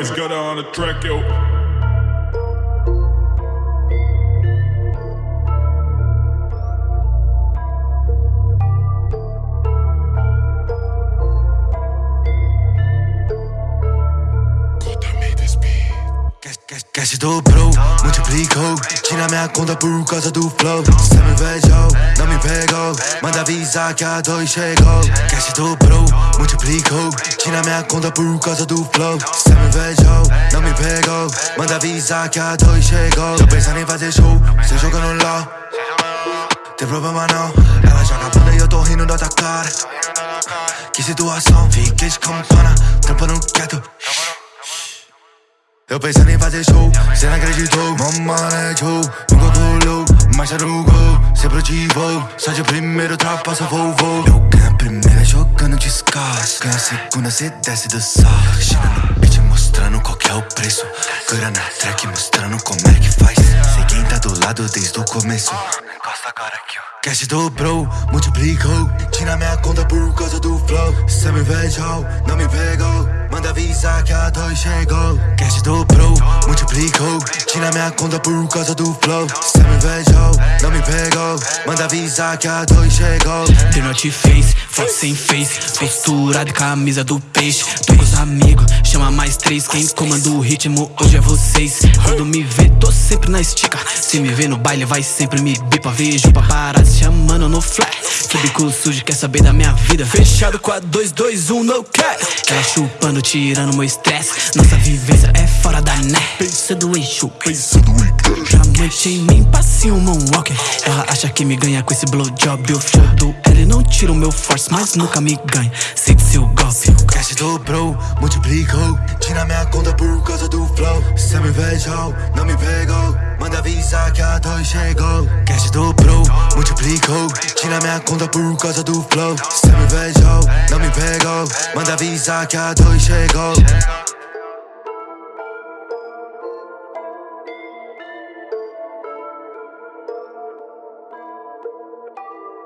It's gutter on the track, yo. Cash dobrou, multiplicou Tira minha conta por causa do flow. Cê me invejou, não me pegou Manda avisar que a dois chegou. Cash dobrou, multiplicou Tira minha conta por causa do flow. Cê me invejou, não me pegou Manda avisar que a dois chegou. Tô pensando em fazer show, cê jogando LOL Tem problema não. Ela joga bunda e eu tô rindo da tua cara. Que situação, fiquei de campana Trampando quieto eu pensando em fazer show, cê não acreditou. Mamãe show, nunca colou Marcha no gol, sempre ativou Só de primeiro ultrapassa vovô Eu ganho a primeira jogando descalço. Ganho a segunda, cê desce do salto China no beat mostrando qual que é o preço. Cura na track mostrando como é que faz. Sei quem tá do lado desde o começo. Encosta agora Cash dobrou, multiplicou. Tira minha conta por causa do flow. Cê me invejou, não me pegou a dois chegou. Cash dobrou, multiplicou. Tira minha conta por causa do flow. Cê me invejou, não me pegou. Manda avisar que a dois chegou. The North Face, foto sem face. Postura de camisa do peixe. Tô com os amigos, chama mais três. Quem comanda o ritmo hoje é vocês. Quando me vê, tô sempre na estica. Se me vê no baile, vai sempre me bipa Vejo paparazzi chamando no flash Bico sujo, quer saber da minha vida. Fechado com a 221 no cap Ela chupando, tirando meu estresse. Nossa vivência é fora da net. Pensa do eixo, pensa do Já noite em mim, passe um moonwalker. Ela acha que me ganha com esse blowjob. Eu do L, não tiro meu force Mas nunca me ganha, sente seu golpe. Cash dobrou, multiplicou. Tira minha conta por causa do flow. Cê me invejou, não me pegou dois chegou Cash dobrou, multiplicou. Tira minha conta por causa do flow. Cê me invejou, não me pegou. Manda avisar que a dois chegou